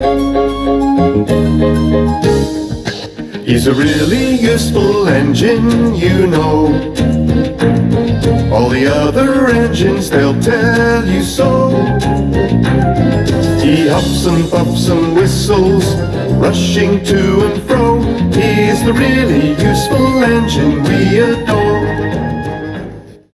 He's a really useful engine, you know. All the other engines, they'll tell you so. He huffs and puffs and whistles, rushing to and fro. He's the really useful engine we adore.